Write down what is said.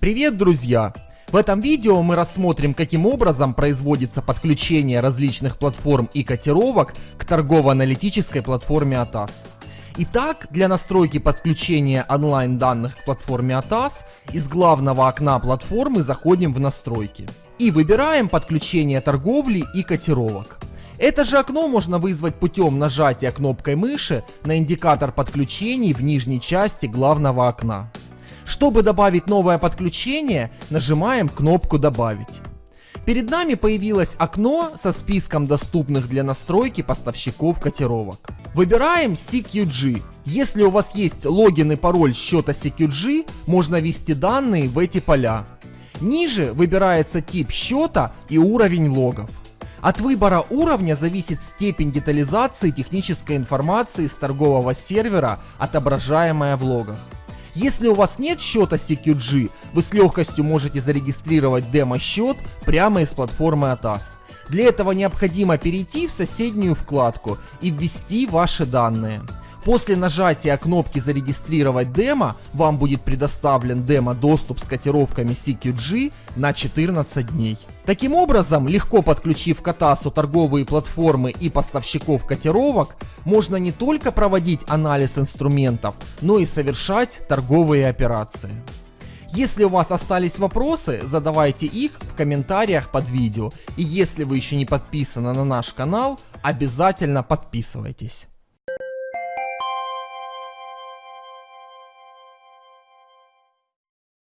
Привет, друзья! В этом видео мы рассмотрим, каким образом производится подключение различных платформ и котировок к торгово-аналитической платформе ATAS. Итак, для настройки подключения онлайн данных к платформе ATAS из главного окна платформы заходим в настройки и выбираем подключение торговли и котировок. Это же окно можно вызвать путем нажатия кнопкой мыши на индикатор подключений в нижней части главного окна. Чтобы добавить новое подключение, нажимаем кнопку «Добавить». Перед нами появилось окно со списком доступных для настройки поставщиков котировок. Выбираем CQG. Если у вас есть логин и пароль счета CQG, можно ввести данные в эти поля. Ниже выбирается тип счета и уровень логов. От выбора уровня зависит степень детализации технической информации с торгового сервера, отображаемая в логах. Если у вас нет счета CQG, вы с легкостью можете зарегистрировать демо-счет прямо из платформы ATAS. Для этого необходимо перейти в соседнюю вкладку и ввести ваши данные. После нажатия кнопки «Зарегистрировать демо» вам будет предоставлен демо-доступ с котировками CQG на 14 дней. Таким образом, легко подключив к Атасу торговые платформы и поставщиков котировок, можно не только проводить анализ инструментов, но и совершать торговые операции. Если у вас остались вопросы, задавайте их в комментариях под видео. И если вы еще не подписаны на наш канал, обязательно подписывайтесь.